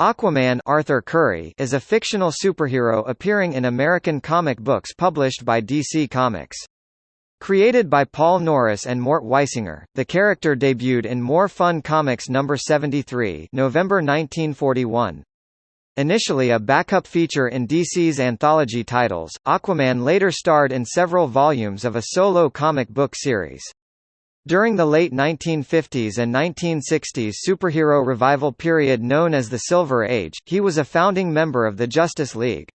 Aquaman Arthur Curry is a fictional superhero appearing in American comic books published by DC Comics. Created by Paul Norris and Mort Weisinger, the character debuted in More Fun Comics number 73, November 1941. Initially a backup feature in DC's anthology titles, Aquaman later starred in several volumes of a solo comic book series. During the late 1950s and 1960s superhero revival period known as the Silver Age, he was a founding member of the Justice League.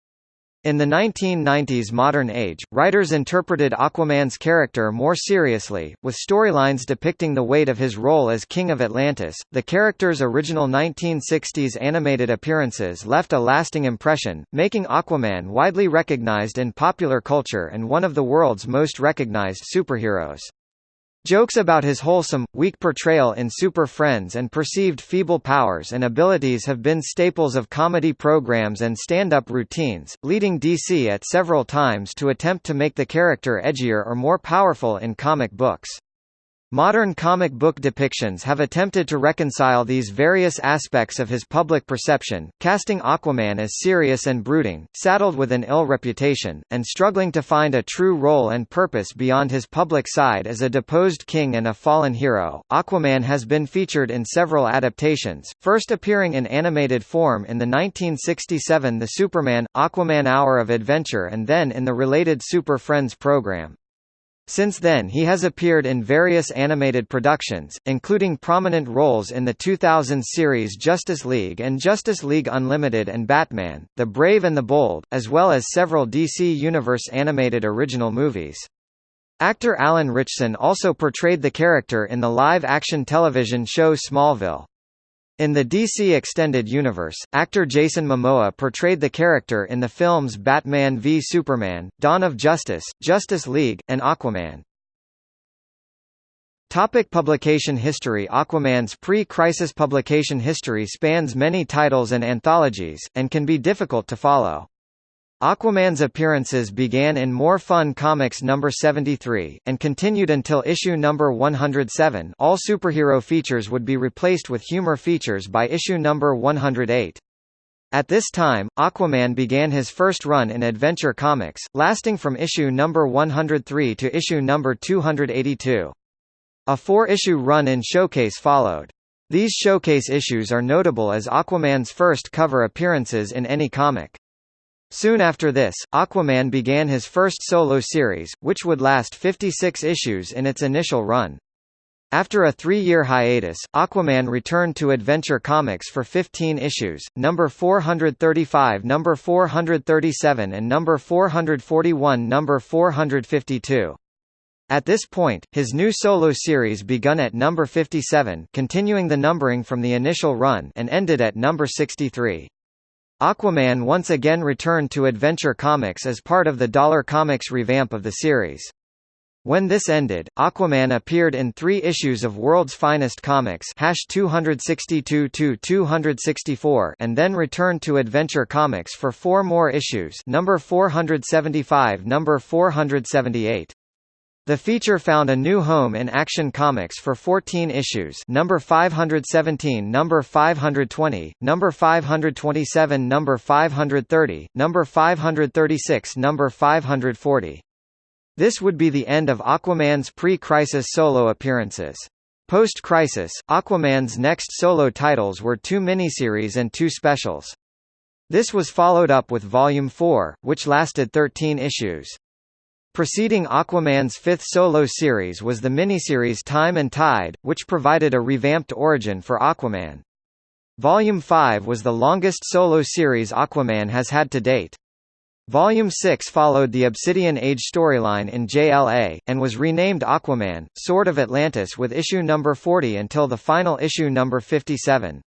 In the 1990s modern age, writers interpreted Aquaman's character more seriously, with storylines depicting the weight of his role as King of Atlantis. The character's original 1960s animated appearances left a lasting impression, making Aquaman widely recognized in popular culture and one of the world's most recognized superheroes. Jokes about his wholesome, weak portrayal in Super Friends and perceived feeble powers and abilities have been staples of comedy programs and stand-up routines, leading DC at several times to attempt to make the character edgier or more powerful in comic books. Modern comic book depictions have attempted to reconcile these various aspects of his public perception, casting Aquaman as serious and brooding, saddled with an ill reputation, and struggling to find a true role and purpose beyond his public side as a deposed king and a fallen hero. Aquaman has been featured in several adaptations, first appearing in animated form in the 1967 The Superman Aquaman Hour of Adventure and then in the related Super Friends program. Since then he has appeared in various animated productions, including prominent roles in the 2000 series Justice League and Justice League Unlimited and Batman, The Brave and the Bold, as well as several DC Universe animated original movies. Actor Alan Ritchson also portrayed the character in the live-action television show Smallville. In the DC Extended Universe, actor Jason Momoa portrayed the character in the films Batman v Superman, Dawn of Justice, Justice League, and Aquaman. Topic publication history Aquaman's pre-crisis publication history spans many titles and anthologies, and can be difficult to follow. Aquaman's appearances began in More Fun Comics number 73, and continued until issue number 107 all superhero features would be replaced with humor features by issue number 108. At this time, Aquaman began his first run in Adventure Comics, lasting from issue number 103 to issue number 282. A four-issue run in Showcase followed. These Showcase issues are notable as Aquaman's first cover appearances in any comic. Soon after this, Aquaman began his first solo series, which would last 56 issues in its initial run. After a three-year hiatus, Aquaman returned to Adventure Comics for 15 issues, number 435 number 437 and number 441 number 452. At this point, his new solo series begun at number 57 continuing the numbering from the initial run and ended at number 63. Aquaman once again returned to Adventure Comics as part of the Dollar Comics revamp of the series. When this ended, Aquaman appeared in three issues of World's Finest Comics 262-264 and then returned to Adventure Comics for four more issues number 475 number 478. The feature found a new home in Action Comics for 14 issues number 517 number 520, number 527 number 530, number 536 number 540. This would be the end of Aquaman's pre-crisis solo appearances. Post-crisis, Aquaman's next solo titles were two miniseries and two specials. This was followed up with Volume 4, which lasted 13 issues. Preceding Aquaman's fifth solo series was the miniseries Time and Tide, which provided a revamped origin for Aquaman. Volume 5 was the longest solo series Aquaman has had to date. Volume 6 followed the Obsidian Age storyline in JLA, and was renamed Aquaman, Sword of Atlantis with issue number 40 until the final issue number 57.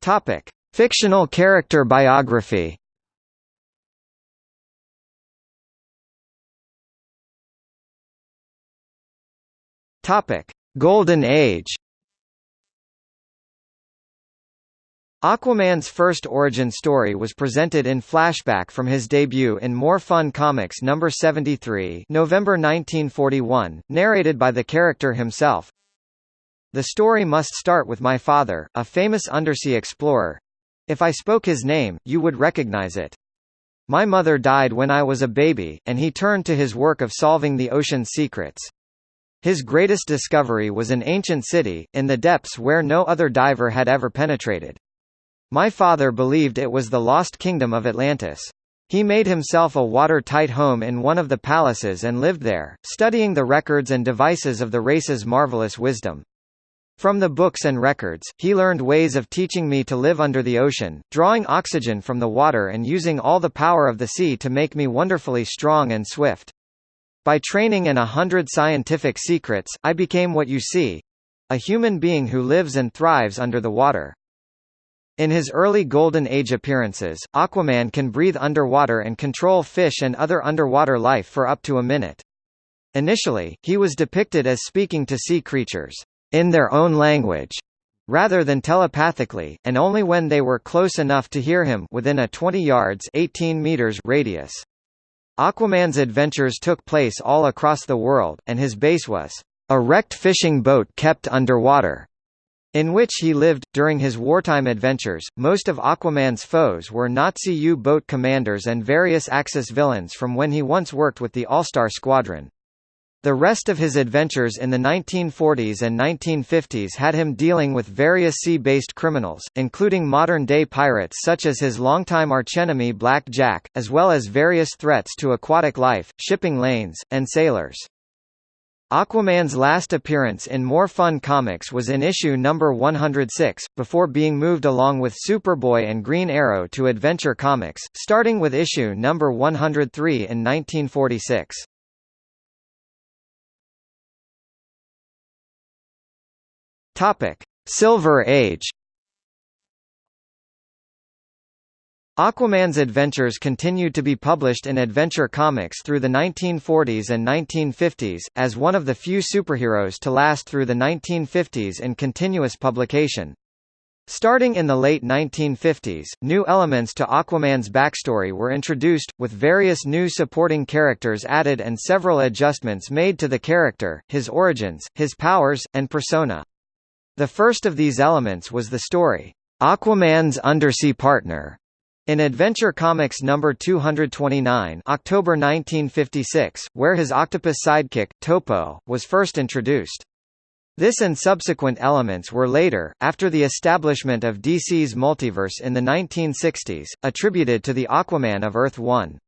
Topic. Fictional character biography Topic: Golden Age. Aquaman's first origin story was presented in flashback from his debut in More Fun Comics number 73, November 1941, narrated by the character himself. The story must start with my father, a famous undersea explorer. If I spoke his name, you would recognize it. My mother died when I was a baby, and he turned to his work of solving the ocean's secrets. His greatest discovery was an ancient city, in the depths where no other diver had ever penetrated. My father believed it was the lost kingdom of Atlantis. He made himself a watertight home in one of the palaces and lived there, studying the records and devices of the race's marvelous wisdom. From the books and records, he learned ways of teaching me to live under the ocean, drawing oxygen from the water and using all the power of the sea to make me wonderfully strong and swift. By training in a hundred scientific secrets, I became what you see—a human being who lives and thrives under the water. In his early Golden Age appearances, Aquaman can breathe underwater and control fish and other underwater life for up to a minute. Initially, he was depicted as speaking to sea creatures, in their own language, rather than telepathically, and only when they were close enough to hear him within a 20 yards 18 meters radius. Aquaman's adventures took place all across the world, and his base was a wrecked fishing boat kept underwater in which he lived. During his wartime adventures, most of Aquaman's foes were Nazi U boat commanders and various Axis villains from when he once worked with the All-Star Squadron. The rest of his adventures in the 1940s and 1950s had him dealing with various sea-based criminals, including modern-day pirates such as his longtime archenemy Black Jack, as well as various threats to aquatic life, shipping lanes, and sailors. Aquaman's last appearance in More Fun Comics was in issue number 106, before being moved along with Superboy and Green Arrow to Adventure Comics, starting with issue number 103 in 1946. Topic: Silver Age Aquaman's adventures continued to be published in Adventure Comics through the 1940s and 1950s, as one of the few superheroes to last through the 1950s in continuous publication. Starting in the late 1950s, new elements to Aquaman's backstory were introduced, with various new supporting characters added and several adjustments made to the character, his origins, his powers, and persona. The first of these elements was the story, Aquaman's Undersea Partner, in Adventure Comics number 229 October 1956, where his octopus sidekick, Topo, was first introduced. This and subsequent elements were later, after the establishment of DC's multiverse in the 1960s, attributed to the Aquaman of Earth-1.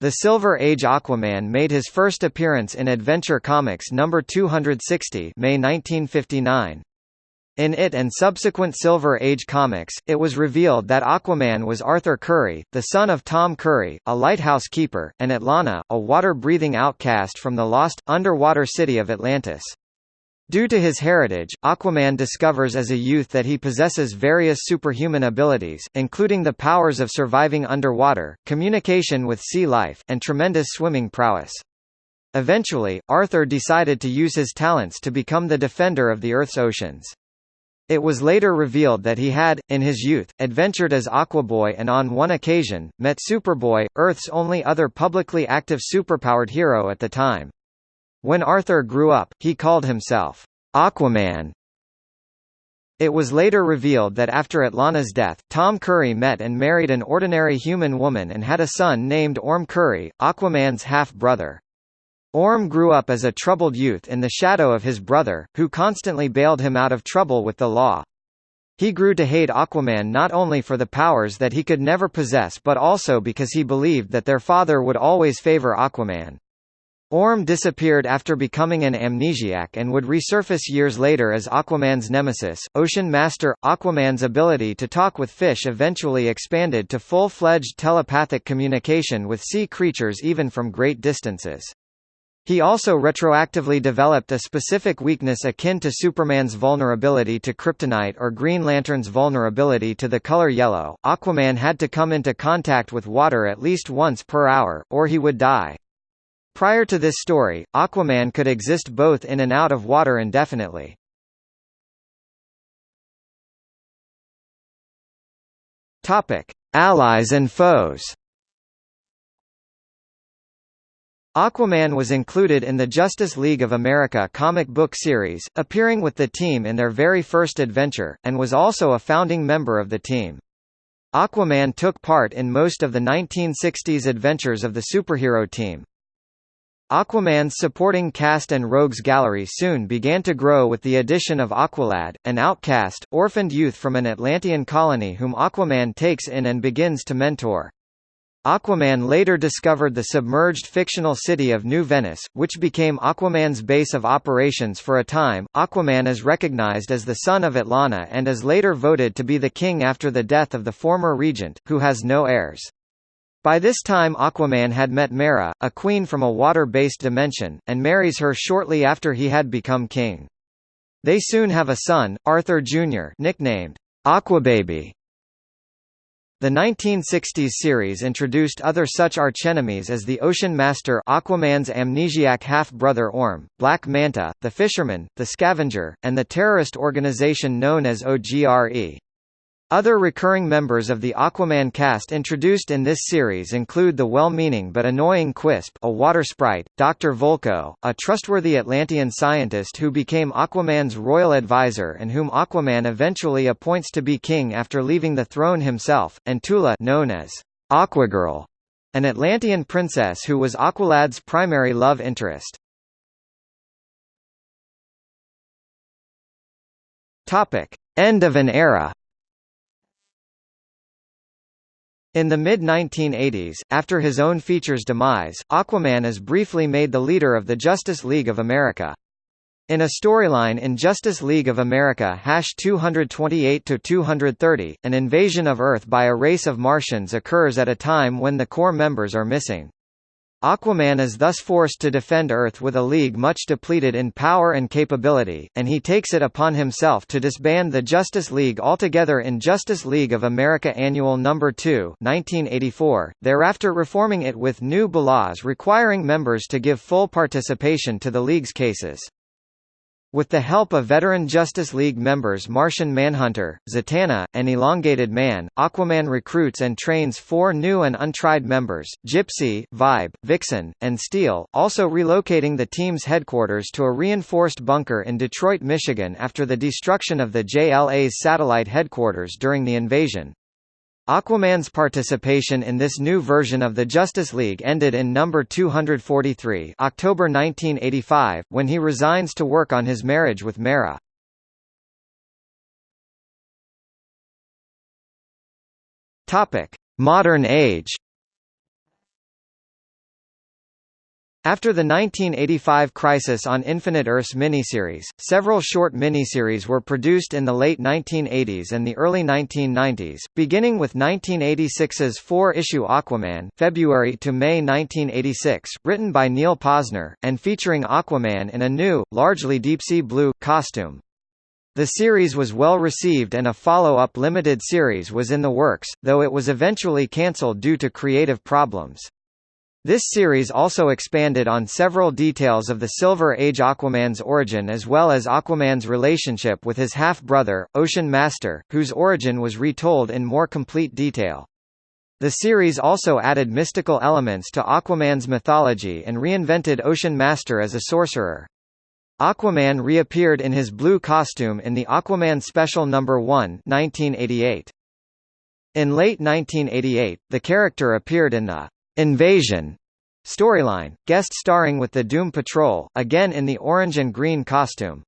The Silver Age Aquaman made his first appearance in Adventure Comics number 260 May 1959. In it and subsequent Silver Age comics, it was revealed that Aquaman was Arthur Curry, the son of Tom Curry, a lighthouse keeper, and Atlanna, a water-breathing outcast from the lost, underwater city of Atlantis. Due to his heritage, Aquaman discovers as a youth that he possesses various superhuman abilities, including the powers of surviving underwater, communication with sea life, and tremendous swimming prowess. Eventually, Arthur decided to use his talents to become the defender of the Earth's oceans. It was later revealed that he had, in his youth, adventured as Aquaboy and on one occasion, met Superboy, Earth's only other publicly active superpowered hero at the time. When Arthur grew up, he called himself, Aquaman. It was later revealed that after Atlanna's death, Tom Curry met and married an ordinary human woman and had a son named Orm Curry, Aquaman's half-brother. Orm grew up as a troubled youth in the shadow of his brother, who constantly bailed him out of trouble with the law. He grew to hate Aquaman not only for the powers that he could never possess but also because he believed that their father would always favor Aquaman. Orm disappeared after becoming an amnesiac and would resurface years later as Aquaman's nemesis, Ocean Master. Aquaman's ability to talk with fish eventually expanded to full-fledged telepathic communication with sea creatures even from great distances. He also retroactively developed a specific weakness akin to Superman's vulnerability to kryptonite or Green Lantern's vulnerability to the color yellow. Aquaman had to come into contact with water at least once per hour, or he would die. Prior to this story, Aquaman could exist both in and out of water indefinitely. Topic: Allies and foes. Aquaman was included in the Justice League of America comic book series, appearing with the team in their very first adventure, and was also a founding member of the team. Aquaman took part in most of the 1960s adventures of the superhero team. Aquaman's supporting cast and rogues gallery soon began to grow with the addition of Aqualad, an outcast, orphaned youth from an Atlantean colony whom Aquaman takes in and begins to mentor. Aquaman later discovered the submerged fictional city of New Venice, which became Aquaman's base of operations for a time. Aquaman is recognized as the son of Atlanna and is later voted to be the king after the death of the former regent, who has no heirs. By this time Aquaman had met Mera, a queen from a water-based dimension, and marries her shortly after he had become king. They soon have a son, Arthur Jr. nicknamed Aquababy. The 1960s series introduced other such archenemies as the Ocean Master Aquaman's amnesiac half-brother Orm, Black Manta, the Fisherman, the Scavenger, and the terrorist organization known as OGRE. Other recurring members of the Aquaman cast introduced in this series include the well-meaning but annoying Quisp a water sprite, Dr. Vulko, a trustworthy Atlantean scientist who became Aquaman's royal advisor and whom Aquaman eventually appoints to be king after leaving the throne himself, and Tula known as Aquagirl, an Atlantean princess who was Aqualad's primary love interest. End of an era. In the mid-1980s, after his own feature's demise, Aquaman is briefly made the leader of the Justice League of America. In a storyline in Justice League of America 228-230, an invasion of Earth by a race of Martians occurs at a time when the core members are missing. Aquaman is thus forced to defend Earth with a league much depleted in power and capability, and he takes it upon himself to disband the Justice League altogether in Justice League of America Annual No. 2 1984, thereafter reforming it with new bylaws requiring members to give full participation to the League's cases. With the help of veteran Justice League members Martian Manhunter, Zatanna, and Elongated Man, Aquaman recruits and trains four new and untried members, Gypsy, Vibe, Vixen, and Steel, also relocating the team's headquarters to a reinforced bunker in Detroit, Michigan after the destruction of the JLA's satellite headquarters during the invasion. Aquaman's participation in this new version of the Justice League ended in number 243 October 1985, when he resigns to work on his marriage with Mera. Modern age After the 1985 Crisis on Infinite Earths miniseries, several short miniseries were produced in the late 1980s and the early 1990s, beginning with 1986's four-issue Aquaman February to May 1986, written by Neal Pozner, and featuring Aquaman in a new, largely deep-sea blue, costume. The series was well received and a follow-up limited series was in the works, though it was eventually cancelled due to creative problems. This series also expanded on several details of the Silver Age Aquaman's origin as well as Aquaman's relationship with his half-brother, Ocean Master, whose origin was retold in more complete detail. The series also added mystical elements to Aquaman's mythology and reinvented Ocean Master as a sorcerer. Aquaman reappeared in his blue costume in the Aquaman Special No. 1 1988. In late 1988, the character appeared in the Invasion storyline, guest starring with the Doom Patrol, again in the orange and green costume.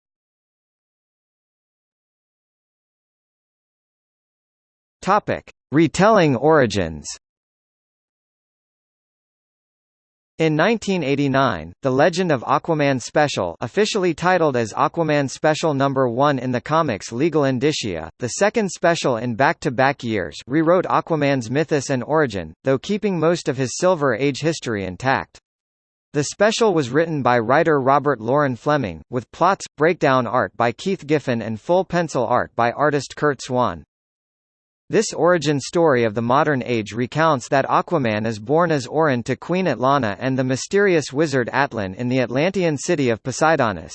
Topic: Retelling origins. In 1989, The Legend of Aquaman Special officially titled as Aquaman Special No. 1 in the comics Legal Indicia, the second special in back-to-back -back years rewrote Aquaman's mythos and origin, though keeping most of his Silver Age history intact. The special was written by writer Robert Loren Fleming, with plots, breakdown art by Keith Giffen and full pencil art by artist Curt Swan. This origin story of the modern age recounts that Aquaman is born as Orin to Queen Atlanna and the mysterious wizard Atlan in the Atlantean city of Poseidonis.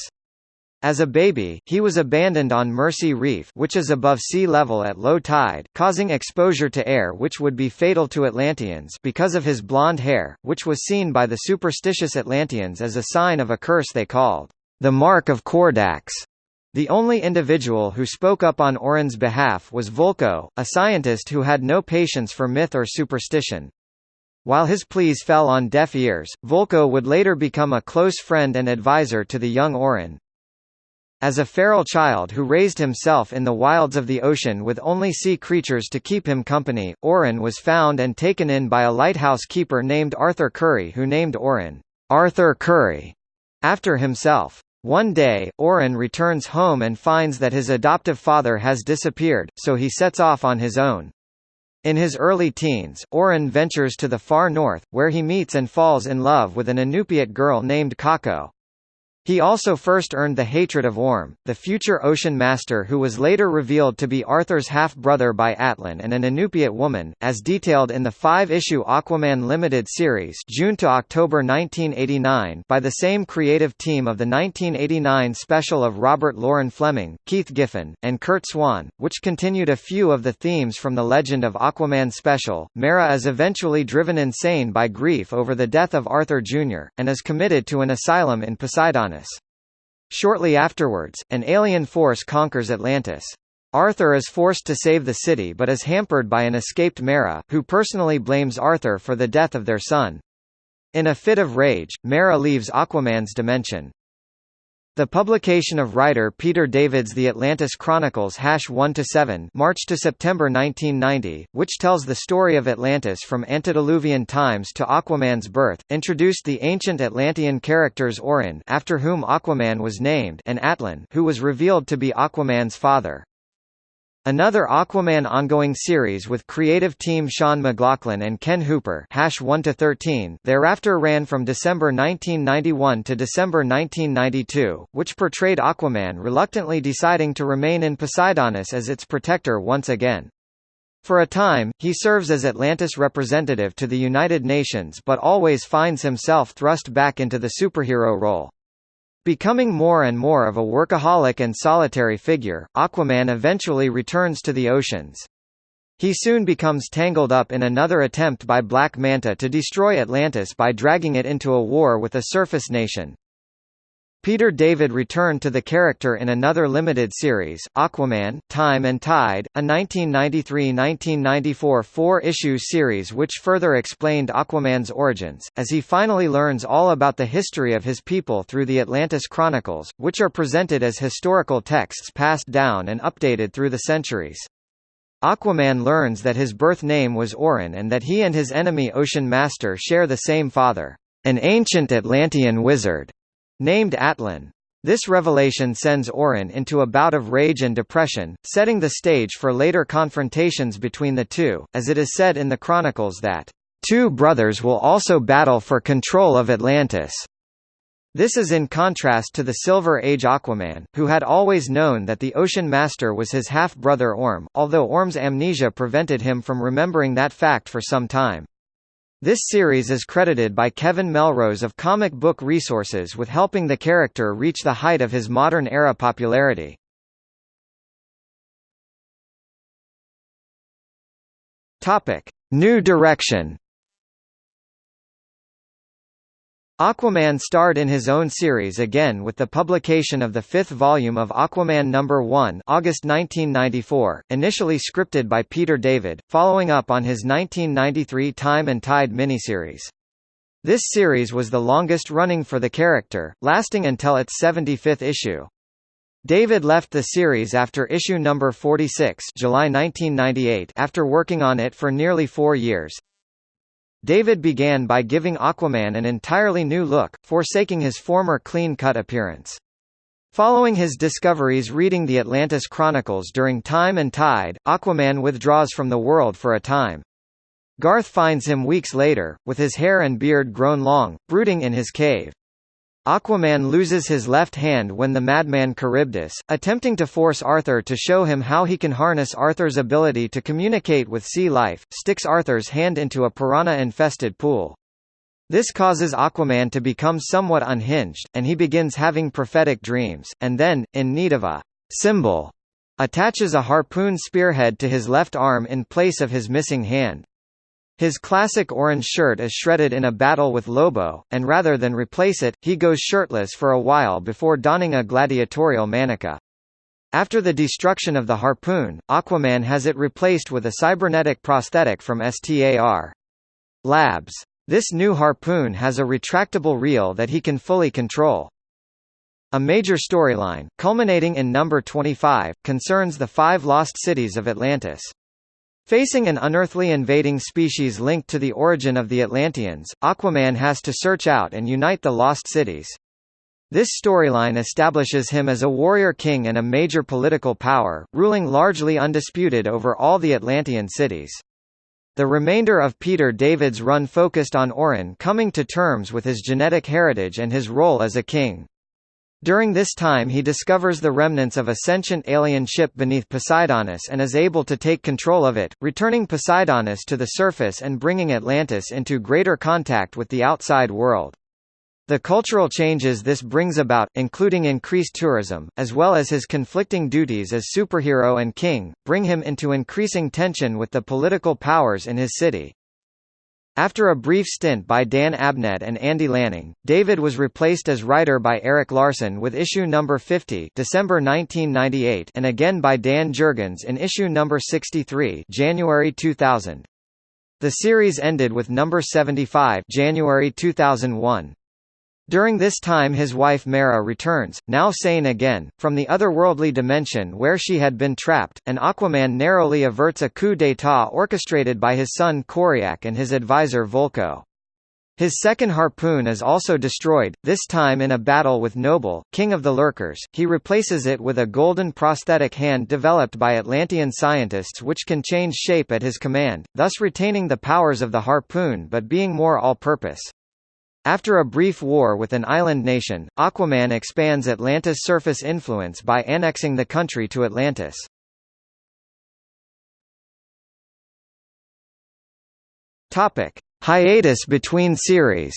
As a baby, he was abandoned on Mercy Reef which is above sea level at low tide, causing exposure to air which would be fatal to Atlanteans because of his blonde hair, which was seen by the superstitious Atlanteans as a sign of a curse they called, the Mark of Kordax. The only individual who spoke up on Orin's behalf was Vulko, a scientist who had no patience for myth or superstition. While his pleas fell on deaf ears, Vulko would later become a close friend and advisor to the young Orin. As a feral child who raised himself in the wilds of the ocean with only sea creatures to keep him company, Orin was found and taken in by a lighthouse keeper named Arthur Curry who named Orin, Arthur Curry, after himself. One day, Orin returns home and finds that his adoptive father has disappeared, so he sets off on his own. In his early teens, Orin ventures to the far north, where he meets and falls in love with an Inupiat girl named Kako. He also first earned the hatred of Orm, the future Ocean Master who was later revealed to be Arthur's half-brother by Atlan and an Inupiat woman, as detailed in the five-issue Aquaman Limited series June to October 1989 by the same creative team of the 1989 special of Robert Loren Fleming, Keith Giffen, and Curt Swan, which continued a few of the themes from the Legend of Aquaman special. Mera is eventually driven insane by grief over the death of Arthur Jr., and is committed to an asylum in Poseidon Shortly afterwards, an alien force conquers Atlantis. Arthur is forced to save the city but is hampered by an escaped Mera, who personally blames Arthur for the death of their son. In a fit of rage, Mera leaves Aquaman's dimension. The publication of writer Peter David's The Atlantis Chronicles hash 1 to 7, March to September 1990, which tells the story of Atlantis from antediluvian times to Aquaman's birth, introduced the ancient Atlantean characters Orin after whom Aquaman was named and Atlan who was revealed to be Aquaman's father. Another Aquaman ongoing series with creative team Shaun McLaughlin and Ken Hooper hash 1 to 13 thereafter ran from December 1991 to December 1992, which portrayed Aquaman reluctantly deciding to remain in Poseidonis as its protector once again. For a time, he serves as Atlantis representative to the United Nations but always finds himself thrust back into the superhero role. Becoming more and more of a workaholic and solitary figure, Aquaman eventually returns to the oceans. He soon becomes tangled up in another attempt by Black Manta to destroy Atlantis by dragging it into a war with a surface nation. Peter David returned to the character in another limited series, Aquaman, Time and Tide, a 1993–1994 four-issue series which further explained Aquaman's origins, as he finally learns all about the history of his people through the Atlantis Chronicles, which are presented as historical texts passed down and updated through the centuries. Aquaman learns that his birth name was Orin and that he and his enemy Ocean Master share the same father, an ancient Atlantean wizard named Atlan. This revelation sends Orin into a bout of rage and depression, setting the stage for later confrontations between the two, as it is said in the chronicles that, two brothers will also battle for control of Atlantis." This is in contrast to the Silver Age Aquaman, who had always known that the Ocean Master was his half-brother Orm, although Orm's amnesia prevented him from remembering that fact for some time. This series is credited by Kevin Melrose of Comic Book Resources with helping the character reach the height of his modern-era popularity. New direction Aquaman starred in his own series again with the publication of the fifth volume of Aquaman No. 1 August 1994, initially scripted by Peter David, following up on his 1993 Time and Tide miniseries. This series was the longest running for the character, lasting until its 75th issue. David left the series after issue number 46 July 1998 after working on it for nearly four years. David began by giving Aquaman an entirely new look, forsaking his former clean-cut appearance. Following his discoveries reading the Atlantis Chronicles during Time and Tide, Aquaman withdraws from the world for a time. Garth finds him weeks later, with his hair and beard grown long, brooding in his cave. Aquaman loses his left hand when the madman Charybdis, attempting to force Arthur to show him how he can harness Arthur's ability to communicate with sea life, sticks Arthur's hand into a piranha-infested pool. This causes Aquaman to become somewhat unhinged, and he begins having prophetic dreams, and then, in need of a symbol, attaches a harpoon spearhead to his left arm in place of his missing hand. His classic orange shirt is shredded in a battle with Lobo, and rather than replace it, he goes shirtless for a while before donning a gladiatorial manica. After the destruction of the harpoon, Aquaman has it replaced with a cybernetic prosthetic from STAR Labs. This new harpoon has a retractable reel that he can fully control. A major storyline, culminating in number 25, concerns the five lost cities of Atlantis. Facing an unearthly invading species linked to the origin of the Atlanteans, Aquaman has to search out and unite the lost cities. This storyline establishes him as a warrior king and a major political power, ruling largely undisputed over all the Atlantean cities. The remainder of Peter David's run focused on Orin coming to terms with his genetic heritage and his role as a king. During this time he discovers the remnants of a sentient alien ship beneath Poseidonis and is able to take control of it, returning Poseidonis to the surface and bringing Atlantis into greater contact with the outside world. The cultural changes this brings about, including increased tourism, as well as his conflicting duties as superhero and king, bring him into increasing tension with the political powers in his city. After a brief stint by Dan Abnett and Andy Lanning, David was replaced as writer by Erik Larsen with issue number 50 December 1998 and again by Dan Jurgens in issue number 63 January 2000. The series ended with number 75 January 2001. During this time his wife Mara returns, now sane again, from the otherworldly dimension where she had been trapped, and Aquaman narrowly averts a coup d'état orchestrated by his son Koryak and his advisor Vulko. His second harpoon is also destroyed, this time in a battle with Noble, king of the Lurkers. He replaces it with a golden prosthetic hand developed by Atlantean scientists which can change shape at his command, thus retaining the powers of the harpoon but being more all-purpose. After a brief war with an island nation, Aquaman expands Atlantis' surface influence by annexing the country to Atlantis. Topic: Hiatus between series.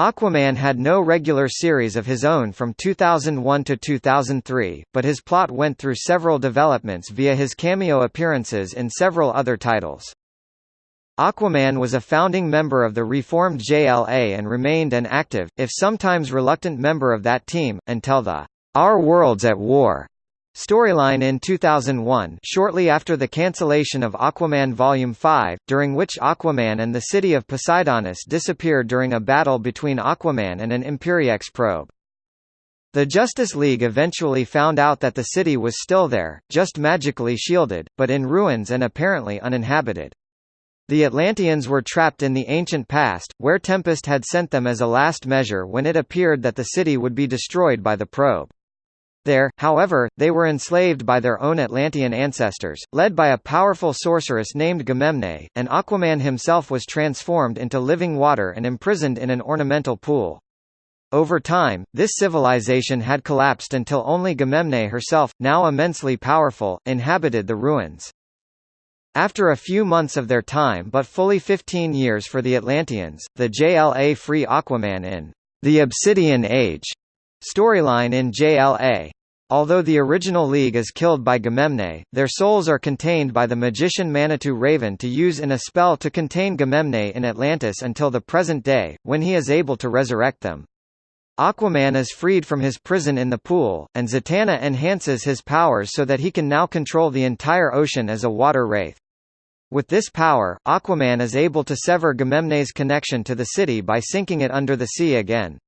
Aquaman had no regular series of his own from 2001 to 2003, but his plot went through several developments via his cameo appearances in several other titles. Aquaman was a founding member of the reformed JLA and remained an active, if sometimes reluctant member of that team, until the Our Worlds at War storyline in 2001 shortly after the cancellation of Aquaman Volume 5, during which Aquaman and the city of Poseidonis disappeared during a battle between Aquaman and an Imperiex probe. The Justice League eventually found out that the city was still there, just magically shielded, but in ruins and apparently uninhabited. The Atlanteans were trapped in the ancient past, where Tempest had sent them as a last measure when it appeared that the city would be destroyed by the probe. There, however, they were enslaved by their own Atlantean ancestors, led by a powerful sorceress named Gamemne, and Aquaman himself was transformed into living water and imprisoned in an ornamental pool. Over time, this civilization had collapsed until only Gamemne herself, now immensely powerful, inhabited the ruins. After a few months of their time but fully 15 years for the Atlanteans, the JLA free Aquaman in The Obsidian Age storyline in JLA. Although the original League is killed by Gamemne, their souls are contained by the magician Manitou Raven to use in a spell to contain Gamemne in Atlantis until the present day, when he is able to resurrect them. Aquaman is freed from his prison in the pool, and Zatanna enhances his powers so that he can now control the entire ocean as a water wraith. With this power, Aquaman is able to sever Gamemne's connection to the city by sinking it under the sea again.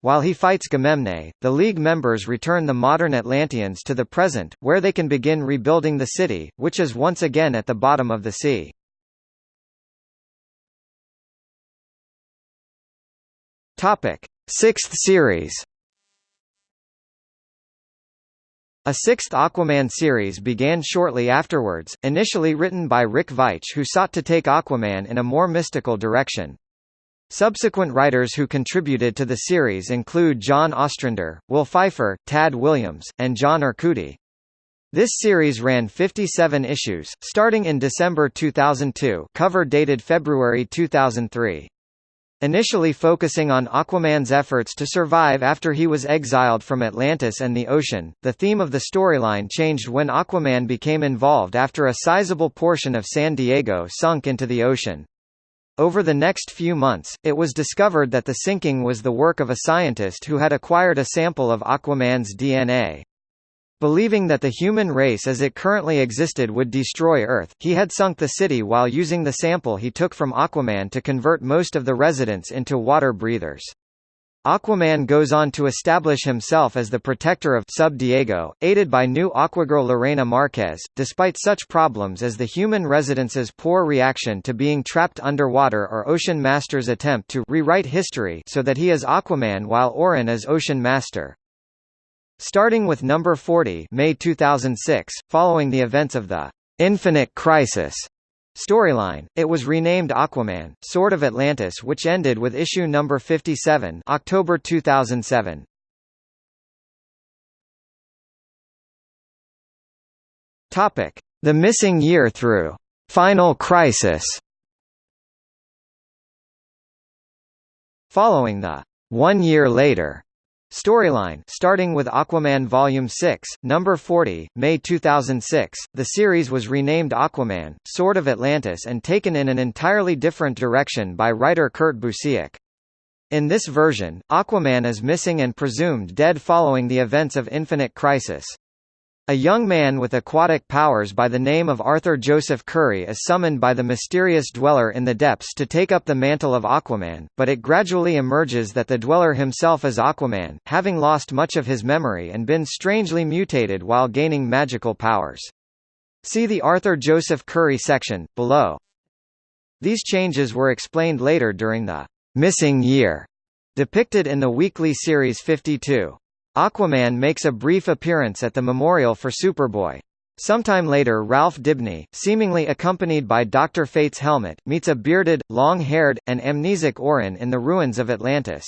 While he fights Gamemne, the League members return the modern Atlanteans to the present, where they can begin rebuilding the city, which is once again at the bottom of the sea. Topic: Sixth series. A sixth Aquaman series began shortly afterwards, initially written by Rick Veitch who sought to take Aquaman in a more mystical direction. Subsequent writers who contributed to the series include John Ostrander, Will Pfeifer, Tad Williams, and John Arcudi. This series ran 57 issues, starting in December 2002 cover dated February 2003. Initially focusing on Aquaman's efforts to survive after he was exiled from Atlantis and the ocean, the theme of the storyline changed when Aquaman became involved after a sizable portion of San Diego sunk into the ocean. Over the next few months, it was discovered that the sinking was the work of a scientist who had acquired a sample of Aquaman's DNA. Believing that the human race as it currently existed would destroy Earth, he had sunk the city while using the sample he took from Aquaman to convert most of the residents into water breathers. Aquaman goes on to establish himself as the protector of Sub Diego, aided by new Aquagirl Lorena Marquez, despite such problems as the human residents' poor reaction to being trapped underwater or Ocean Master's attempt to rewrite history so that he is Aquaman while Orin is Ocean Master. Starting with number 40 May 2006, following the events of the Infinite Crisis storyline, it was renamed Aquaman, Sword of Atlantis which ended with issue number 57 October 2007. Topic: The Missing Year through Final Crisis. Following the One Year Later Storyline starting with Aquaman Volume 6, Number 40, May 2006, the series was renamed Aquaman, Sword of Atlantis and taken in an entirely different direction by writer Kurt Busiek. In this version, Aquaman is missing and presumed dead following the events of Infinite Crisis. A young man with aquatic powers by the name of Arthur Joseph Curry is summoned by the mysterious Dweller in the Depths to take up the mantle of Aquaman, but it gradually emerges that the Dweller himself is Aquaman, having lost much of his memory and been strangely mutated while gaining magical powers. See the Arthur Joseph Curry section, below. These changes were explained later during the «missing year» depicted in the weekly series 52. Aquaman makes a brief appearance at the memorial for Superboy. Sometime later Ralph Dibny, seemingly accompanied by Dr. Fate's helmet, meets a bearded, long-haired, and amnesic Orin in the ruins of Atlantis.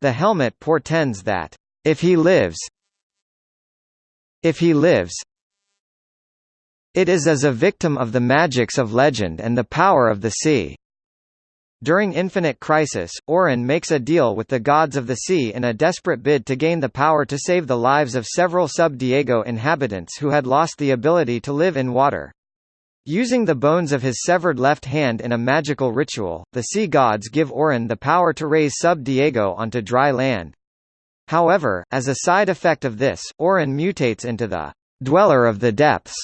The helmet portends that, if he lives if he lives it is as a victim of the magics of legend and the power of the sea. During Infinite Crisis, Orin makes a deal with the gods of the sea in a desperate bid to gain the power to save the lives of several Sub-Diego inhabitants who had lost the ability to live in water. Using the bones of his severed left hand in a magical ritual, the sea gods give Orin the power to raise Sub-Diego onto dry land. However, as a side effect of this, Orin mutates into the «Dweller of the Depths»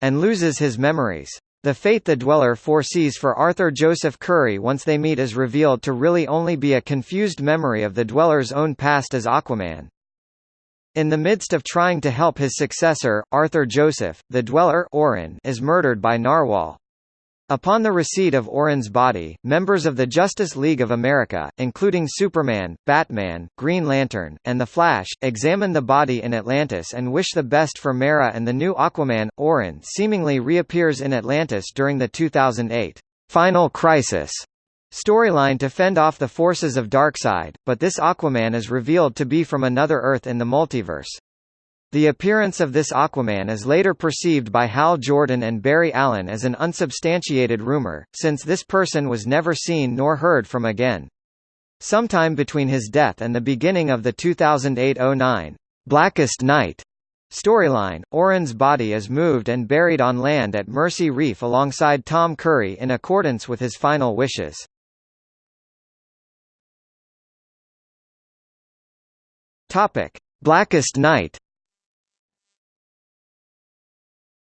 and loses his memories. The fate the Dweller foresees for Arthur Joseph Curry once they meet is revealed to really only be a confused memory of the Dweller's own past as Aquaman. In the midst of trying to help his successor, Arthur Joseph, the Dweller Orin is murdered by Narwhal. Upon the receipt of Orin's body, members of the Justice League of America, including Superman, Batman, Green Lantern, and The Flash, examine the body in Atlantis and wish the best for Mera and the new Aquaman. Orin seemingly reappears in Atlantis during the 2008 Final Crisis storyline to fend off the forces of Darkseid, but this Aquaman is revealed to be from another Earth in the multiverse. The appearance of this Aquaman is later perceived by Hal Jordan and Barry Allen as an unsubstantiated rumor, since this person was never seen nor heard from again. Sometime between his death and the beginning of the 2008–09 Blackest Night storyline, Orin's body is moved and buried on land at Mercy Reef alongside Tom Curry in accordance with his final wishes. Blackest Night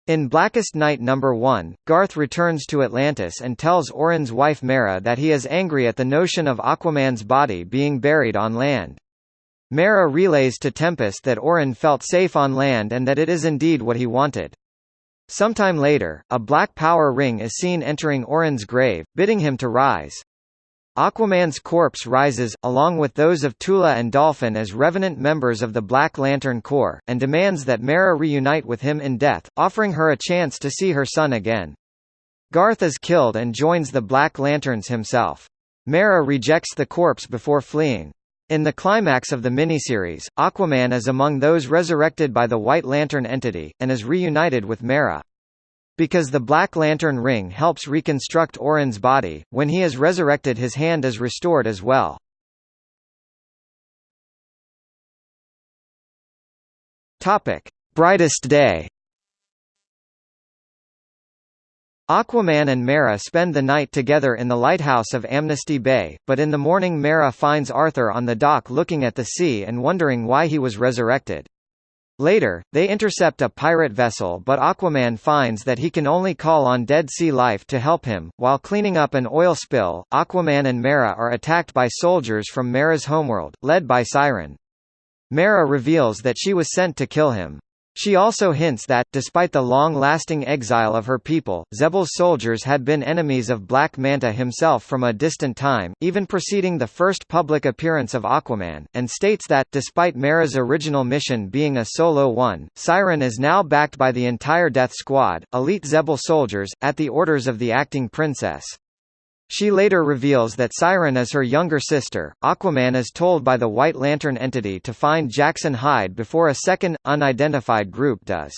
In Blackest Night No. 1, Garth returns to Atlantis and tells Orin's wife Mera that he is angry at the notion of Aquaman's body being buried on land. Mera relays to Tempest that Orin felt safe on land and that it is indeed what he wanted. Sometime later, a black power ring is seen entering Orin's grave, bidding him to rise. Aquaman's corpse rises, along with those of Tula and Dolphin as revenant members of the Black Lantern Corps, and demands that Mara reunite with him in death, offering her a chance to see her son again. Garth is killed and joins the Black Lanterns himself. Mara rejects the corpse before fleeing. In the climax of the miniseries, Aquaman is among those resurrected by the White Lantern entity, and is reunited with Mera. Because the Black Lantern ring helps reconstruct Orin's body, when he is resurrected his hand is restored as well. Topic: Brightest Day. Aquaman and Mara spend the night together in the lighthouse of Amnesty Bay, but in the morning Mara finds Arthur on the dock looking at the sea and wondering why he was resurrected. Later, they intercept a pirate vessel but Aquaman finds that he can only call on Dead Sea Life to help him. While cleaning up an oil spill, Aquaman and Mera are attacked by soldiers from Mera's homeworld, led by Siren. Mera reveals that she was sent to kill him. She also hints that, despite the long-lasting exile of her people, Xebel's soldiers had been enemies of Black Manta himself from a distant time, even preceding the first public appearance of Aquaman, and states that, despite Mera's original mission being a solo one, Siren is now backed by the entire Death Squad, elite Xebel soldiers, at the orders of the acting princess. She later reveals that Siren is her younger sister. Aquaman is told by the White Lantern entity to find Jackson Hyde before a second, unidentified group does.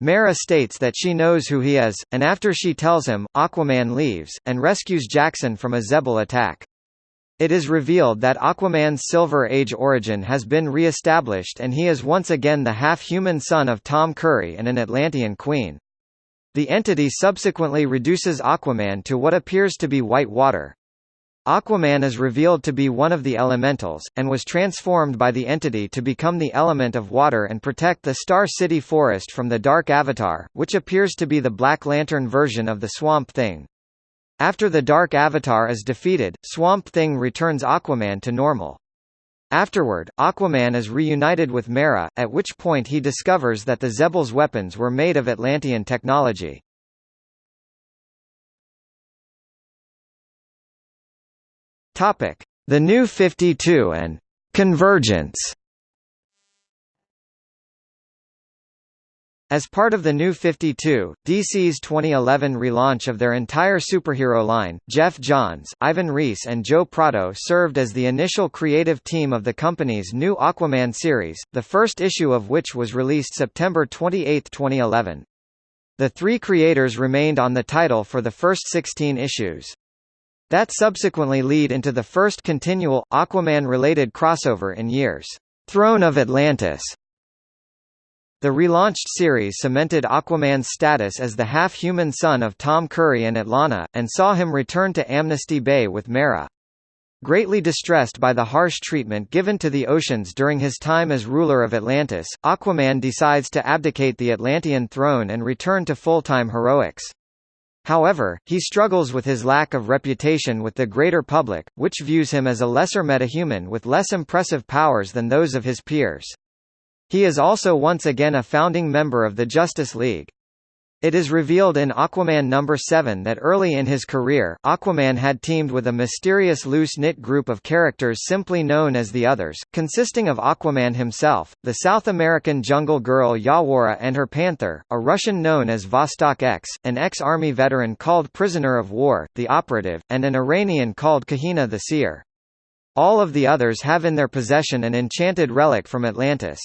Mera states that she knows who he is, and after she tells him, Aquaman leaves, and rescues Jackson from a Xebel attack. It is revealed that Aquaman's Silver Age origin has been re-established and he is once again the half-human son of Tom Curry and an Atlantean queen. The entity subsequently reduces Aquaman to what appears to be white water. Aquaman is revealed to be one of the elementals, and was transformed by the entity to become the element of water and protect the Star City forest from the Dark Avatar, which appears to be the Black Lantern version of the Swamp Thing. After the Dark Avatar is defeated, Swamp Thing returns Aquaman to normal. Afterward, Aquaman is reunited with Mera, at which point he discovers that the Xebel's weapons were made of Atlantean technology. The New 52 and Convergence As part of the New 52, DC's 2011 relaunch of their entire superhero line, Geoff Johns, Ivan Reis and Joe Prado served as the initial creative team of the company's new Aquaman series, the first issue of which was released September 28, 2011. The three creators remained on the title for the first 16 issues. That subsequently lead into the first continual, Aquaman-related crossover in years. Throne of Atlantis the relaunched series cemented Aquaman's status as the half-human son of Tom Curry and Atlanna, and saw him return to Amnesty Bay with Mera. Greatly distressed by the harsh treatment given to the oceans during his time as ruler of Atlantis, Aquaman decides to abdicate the Atlantean throne and return to full-time heroics. However, he struggles with his lack of reputation with the greater public, which views him as a lesser metahuman with less impressive powers than those of his peers. He is also once again a founding member of the Justice League. It is revealed in Aquaman number 7 that early in his career, Aquaman had teamed with a mysterious loose-knit group of characters simply known as the Others, consisting of Aquaman himself, the South American jungle girl Yawara and her panther, a Russian known as Vostok X, an ex-army veteran called Prisoner of War, the Operative, and an Iranian called Kahina the Seer. All of the others have in their possession an enchanted relic from Atlantis.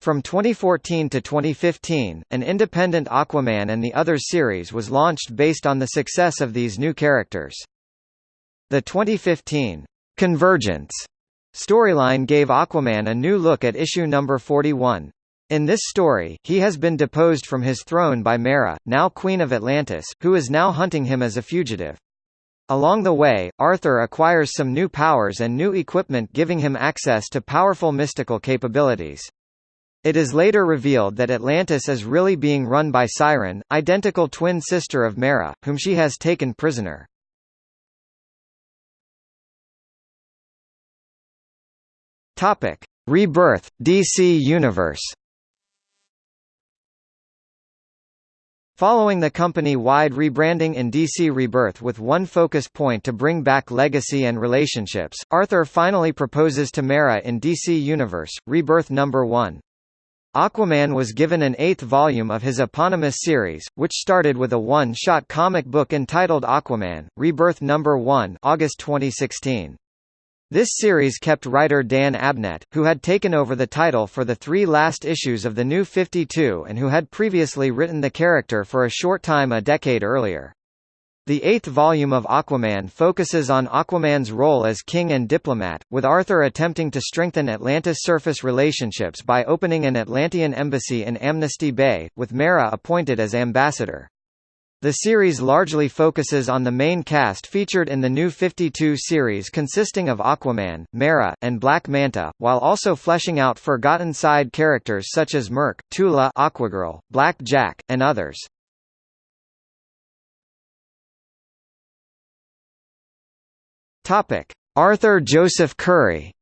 From 2014 to 2015, an independent Aquaman and the Others series was launched based on the success of these new characters. The 2015 Convergence storyline gave Aquaman a new look at issue number 41. In this story, he has been deposed from his throne by Mera, now Queen of Atlantis, who is now hunting him as a fugitive. Along the way, Arthur acquires some new powers and new equipment giving him access to powerful mystical capabilities. It is later revealed that Atlantis is really being run by Siren, identical twin sister of Mera, whom she has taken prisoner. Topic: Rebirth DC Universe. Following the company-wide rebranding in DC Rebirth with one focus point to bring back legacy and relationships, Arthur finally proposes to Mera in DC Universe, Rebirth number 1. Aquaman was given an eighth volume of his eponymous series, which started with a one-shot comic book entitled Aquaman, Rebirth No. 1 August 2016. This series kept writer Dan Abnett, who had taken over the title for the three last issues of the New 52 and who had previously written the character for a short time a decade earlier. The eighth volume of Aquaman focuses on Aquaman's role as king and diplomat, with Arthur attempting to strengthen Atlantis surface relationships by opening an Atlantean embassy in Amnesty Bay, with Mera appointed as ambassador. The series largely focuses on the main cast featured in the New 52 series consisting of Aquaman, Mera, and Black Manta, while also fleshing out forgotten side characters such as Murk, Tula Aquagirl, Black Jack, and others. Topic: Arthur Joseph Curry.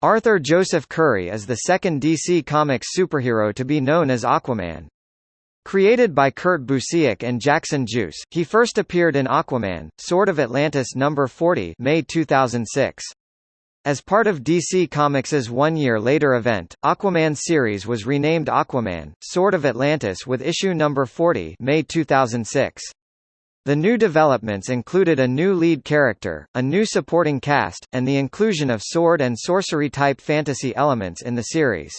Arthur Joseph Curry is the second DC Comics superhero to be known as Aquaman. Created by Kurt Busiek and Jackson Guice, he first appeared in Aquaman, Sword of Atlantis number 40, May 2006. As part of DC Comics' one year later event, Aquaman series was renamed Aquaman, Sword of Atlantis with issue number 40, May 2006. The new developments included a new lead character, a new supporting cast, and the inclusion of sword and sorcery-type fantasy elements in the series.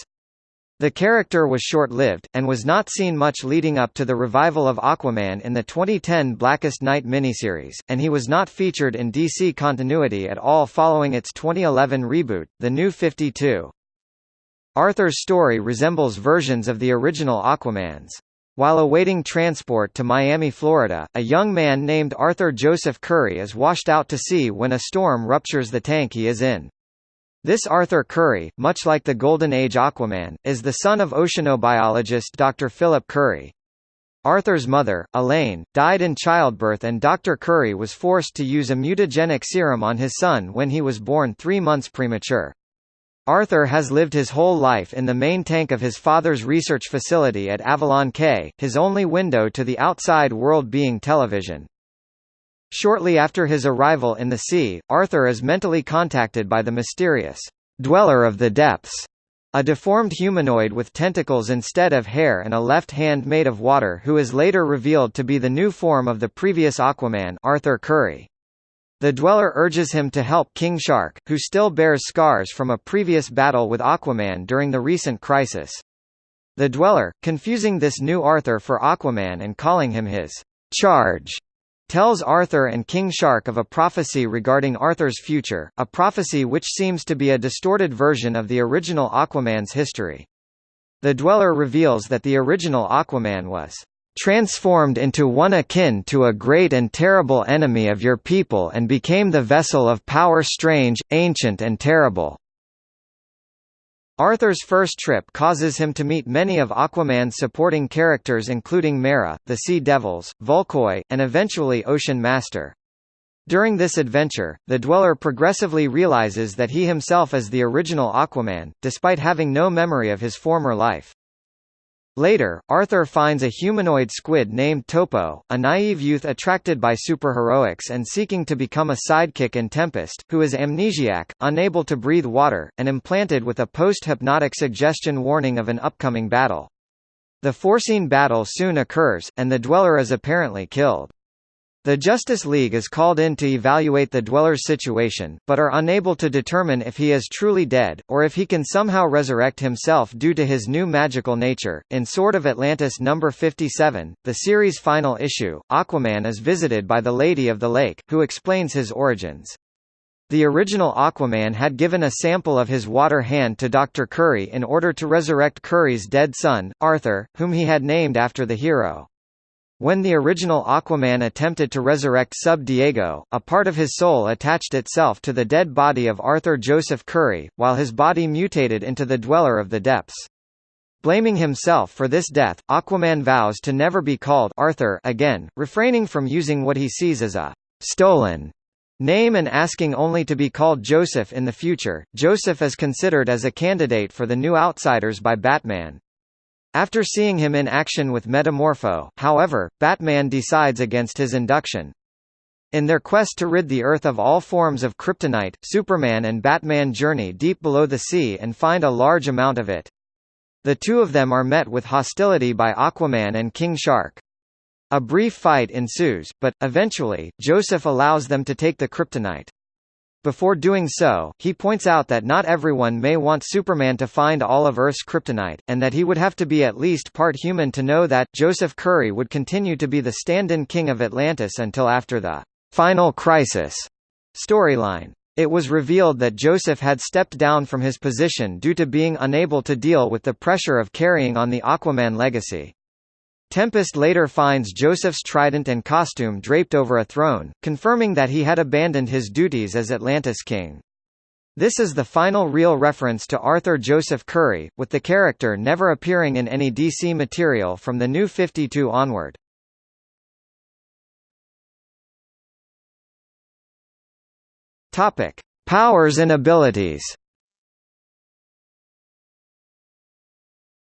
The character was short-lived, and was not seen much leading up to the revival of Aquaman in the 2010 Blackest Night miniseries, and he was not featured in DC continuity at all following its 2011 reboot, The New 52. Arthur's story resembles versions of the original Aquamans. While awaiting transport to Miami, Florida, a young man named Arthur Joseph Curry is washed out to sea when a storm ruptures the tank he is in. This Arthur Curry, much like the Golden Age Aquaman, is the son of oceanobiologist Dr. Philip Curry. Arthur's mother, Elaine, died in childbirth and Dr. Curry was forced to use a mutagenic serum on his son when he was born three months premature. Arthur has lived his whole life in the main tank of his father's research facility at Avalon Cay, his only window to the outside world being television. Shortly after his arrival in the sea, Arthur is mentally contacted by the mysterious Dweller of the Depths, a deformed humanoid with tentacles instead of hair and a left hand made of water who is later revealed to be the new form of the previous Aquaman Arthur Curry. The Dweller urges him to help King Shark, who still bears scars from a previous battle with Aquaman during the recent crisis. The Dweller, confusing this new Arthur for Aquaman and calling him his charge, tells Arthur and King Shark of a prophecy regarding Arthur's future, a prophecy which seems to be a distorted version of the original Aquaman's history. The Dweller reveals that the original Aquaman was transformed into one akin to a great and terrible enemy of your people and became the vessel of power strange, ancient and terrible. Arthur's first trip causes him to meet many of Aquaman's supporting characters including Mera, the Sea Devils, Vulko, and eventually Ocean Master. During this adventure, the Dweller progressively realizes that he himself is the original Aquaman, despite having no memory of his former life. Later, Arthur finds a humanoid squid named Topo, a naive youth attracted by superheroics and seeking to become a sidekick in Tempest, who is amnesiac, unable to breathe water, and implanted with a post-hypnotic suggestion warning of an upcoming battle. The foreseen battle soon occurs, and the Dweller is apparently killed. The Justice League is called in to evaluate the Dweller's situation, but are unable to determine if he is truly dead, or if he can somehow resurrect himself due to his new magical nature. In Sword of Atlantis number 57, the series' final issue, Aquaman is visited by the Lady of the Lake, who explains his origins. The original Aquaman had given a sample of his water hand to Dr. Curry in order to resurrect Curry's dead son, Arthur, whom he had named after the hero. When the original Aquaman attempted to resurrect Sub Diego, a part of his soul attached itself to the dead body of Arthur Joseph Curry, while his body mutated into the Dweller of the Depths. Blaming himself for this death, Aquaman vows to never be called Arthur again, refraining from using what he sees as a stolen name and asking only to be called Joseph in the future. Joseph is considered as a candidate for the new Outsiders by Batman. After seeing him in action with Metamorpho, however, Batman decides against his induction. In their quest to rid the Earth of all forms of kryptonite, Superman and Batman journey deep below the sea and find a large amount of it. The two of them are met with hostility by Aquaman and King Shark. A brief fight ensues, but, eventually, Joseph allows them to take the kryptonite. Before doing so, he points out that not everyone may want Superman to find all of Earth's kryptonite, and that he would have to be at least part human to know that. Joseph Curry would continue to be the stand-in king of Atlantis until after the Final Crisis storyline. It was revealed that Joseph had stepped down from his position due to being unable to deal with the pressure of carrying on the Aquaman legacy. Tempest later finds Joseph's trident and costume draped over a throne, confirming that he had abandoned his duties as Atlantis king. This is the final real reference to Arthur Joseph Curry, with the character never appearing in any DC material from the New 52 onward. Topic: Powers and abilities.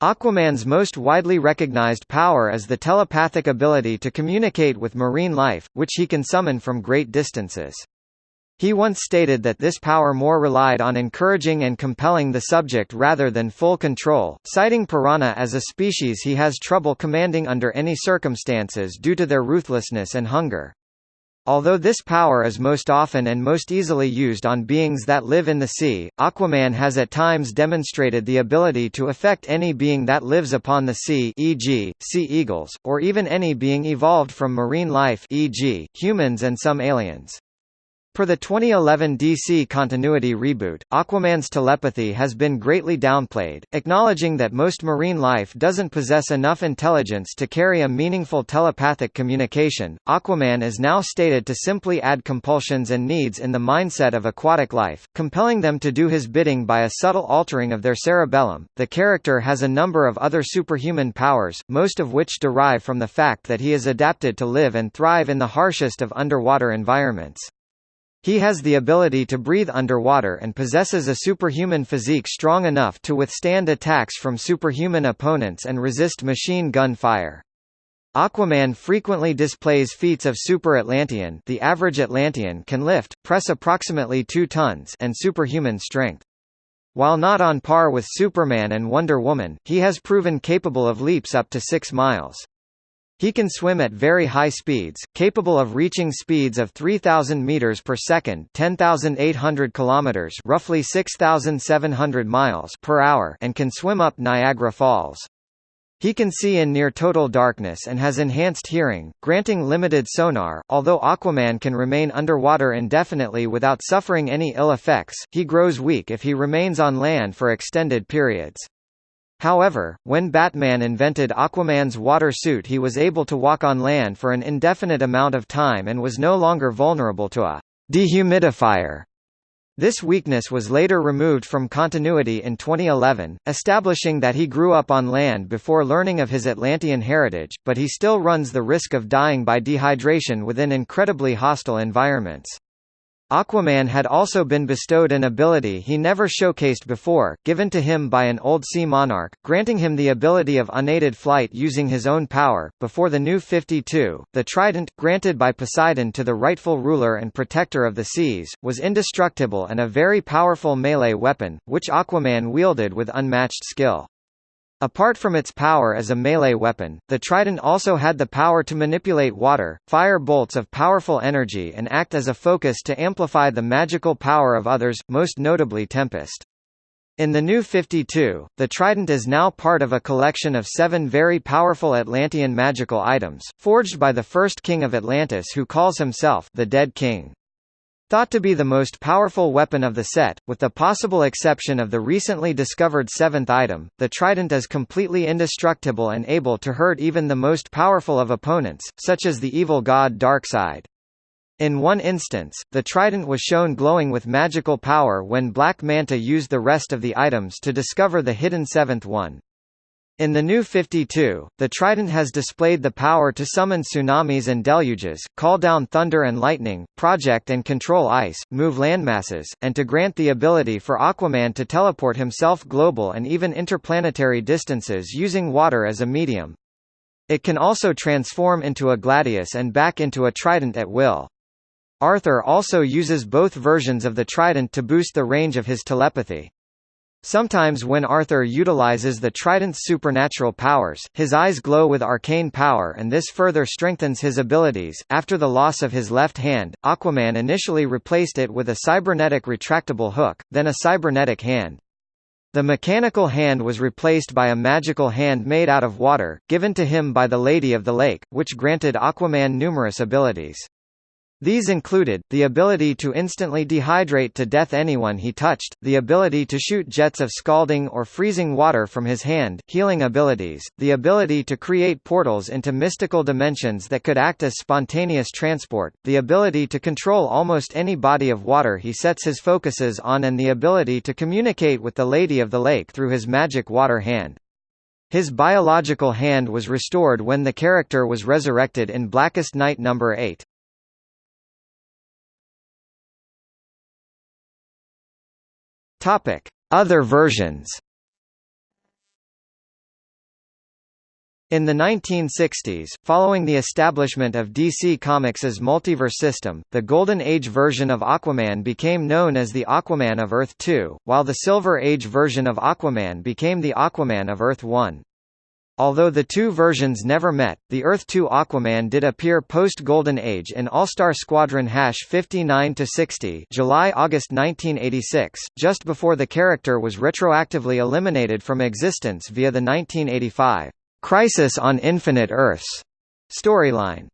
Aquaman's most widely recognized power is the telepathic ability to communicate with marine life, which he can summon from great distances. He once stated that this power more relied on encouraging and compelling the subject rather than full control, citing piranha as a species he has trouble commanding under any circumstances due to their ruthlessness and hunger. Although this power is most often and most easily used on beings that live in the sea, Aquaman has at times demonstrated the ability to affect any being that lives upon the sea e.g., sea eagles, or even any being evolved from marine life e.g., humans and some aliens. Per the 2011 DC continuity reboot, Aquaman's telepathy has been greatly downplayed, acknowledging that most marine life doesn't possess enough intelligence to carry a meaningful telepathic communication. Aquaman is now stated to simply add compulsions and needs in the mindset of aquatic life, compelling them to do his bidding by a subtle altering of their cerebellum. The character has a number of other superhuman powers, most of which derive from the fact that he is adapted to live and thrive in the harshest of underwater environments. He has the ability to breathe underwater and possesses a superhuman physique strong enough to withstand attacks from superhuman opponents and resist machine gun fire. Aquaman frequently displays feats of Super Atlantean the average Atlantean can lift, press approximately 2 tons and superhuman strength. While not on par with Superman and Wonder Woman, he has proven capable of leaps up to 6 miles. He can swim at very high speeds, capable of reaching speeds of 3000 meters per second, 10800 kilometers, roughly 6700 miles per hour, and can swim up Niagara Falls. He can see in near total darkness and has enhanced hearing, granting limited sonar. Although Aquaman can remain underwater indefinitely without suffering any ill effects, he grows weak if he remains on land for extended periods. However, when Batman invented Aquaman's water suit he was able to walk on land for an indefinite amount of time and was no longer vulnerable to a dehumidifier. This weakness was later removed from continuity in 2011, establishing that he grew up on land before learning of his Atlantean heritage, but he still runs the risk of dying by dehydration within incredibly hostile environments. Aquaman had also been bestowed an ability he never showcased before, given to him by an old sea monarch, granting him the ability of unaided flight using his own power. Before the New 52, the trident, granted by Poseidon to the rightful ruler and protector of the seas, was indestructible and a very powerful melee weapon, which Aquaman wielded with unmatched skill. Apart from its power as a melee weapon, the Trident also had the power to manipulate water, fire bolts of powerful energy and act as a focus to amplify the magical power of others, most notably Tempest. In the New 52, the Trident is now part of a collection of seven very powerful Atlantean magical items, forged by the first king of Atlantis who calls himself the Dead King. Thought to be the most powerful weapon of the set, with the possible exception of the recently discovered seventh item, the trident is completely indestructible and able to hurt even the most powerful of opponents, such as the evil god Darkseid. In one instance, the trident was shown glowing with magical power when Black Manta used the rest of the items to discover the hidden seventh one. In the New 52, the Trident has displayed the power to summon tsunamis and deluges, call down thunder and lightning, project and control ice, move landmasses, and to grant the ability for Aquaman to teleport himself global and even interplanetary distances using water as a medium. It can also transform into a gladius and back into a trident at will. Arthur also uses both versions of the trident to boost the range of his telepathy. Sometimes when Arthur utilizes the Trident's supernatural powers, his eyes glow with arcane power and this further strengthens his abilities. After the loss of his left hand, Aquaman initially replaced it with a cybernetic retractable hook, then a cybernetic hand. The mechanical hand was replaced by a magical hand made out of water, given to him by the Lady of the Lake, which granted Aquaman numerous abilities. These included, the ability to instantly dehydrate to death anyone he touched, the ability to shoot jets of scalding or freezing water from his hand, healing abilities, the ability to create portals into mystical dimensions that could act as spontaneous transport, the ability to control almost any body of water he sets his focuses on and the ability to communicate with the Lady of the Lake through his magic water hand. His biological hand was restored when the character was resurrected in Blackest Night No. 8. Topic: Other versions. In the 1960s, following the establishment of DC Comics' multiverse system, the Golden Age version of Aquaman became known as the Aquaman of Earth 2, while the Silver Age version of Aquaman became the Aquaman of Earth 1. Although the two versions never met, the Earth-2 Aquaman did appear post-Golden Age in All-Star Squadron 59-60 July-August 1986, just before the character was retroactively eliminated from existence via the 1985 Crisis on Infinite Earths storyline.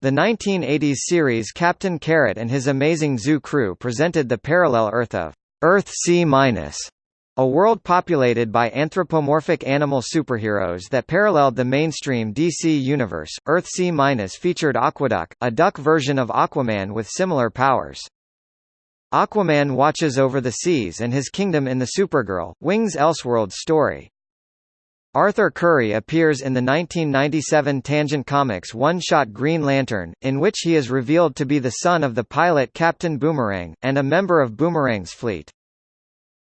The 1980s series Captain Carrot and his amazing zoo crew presented the parallel Earth of Earth C-, a world populated by anthropomorphic animal superheroes that paralleled the mainstream DC universe, Earth C- featured Aquaduck, a duck version of Aquaman with similar powers. Aquaman watches over the seas and his kingdom in the Supergirl, Wings Elseworld story. Arthur Curry appears in the 1997 Tangent Comics one-shot Green Lantern, in which he is revealed to be the son of the pilot Captain Boomerang, and a member of Boomerang's fleet.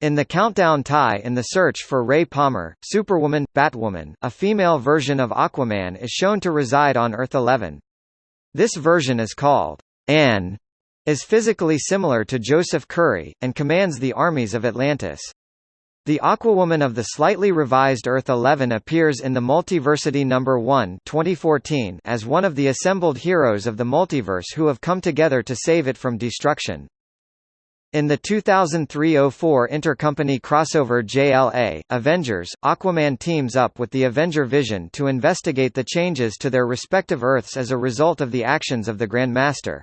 In the Countdown tie in the search for Ray Palmer, Superwoman, Batwoman, a female version of Aquaman is shown to reside on Earth 11. This version is called Anne, is physically similar to Joseph Curry, and commands the armies of Atlantis. The Aquawoman of the slightly revised Earth 11 appears in the Multiversity No. 1 2014 as one of the assembled heroes of the multiverse who have come together to save it from destruction. In the 2003–04 intercompany crossover JLA, Avengers, Aquaman teams up with the Avenger Vision to investigate the changes to their respective Earths as a result of the actions of the Grandmaster.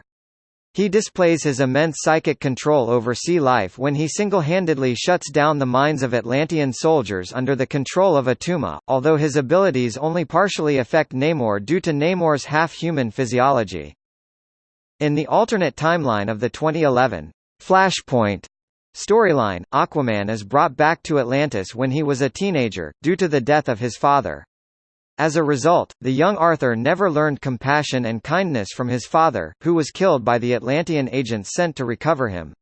He displays his immense psychic control over sea life when he single-handedly shuts down the minds of Atlantean soldiers under the control of Atuma, although his abilities only partially affect Namor due to Namor's half-human physiology. In the alternate timeline of the 2011 Flashpoint storyline, Aquaman is brought back to Atlantis when he was a teenager, due to the death of his father. As a result, the young Arthur never learned compassion and kindness from his father, who was killed by the Atlantean agents sent to recover him.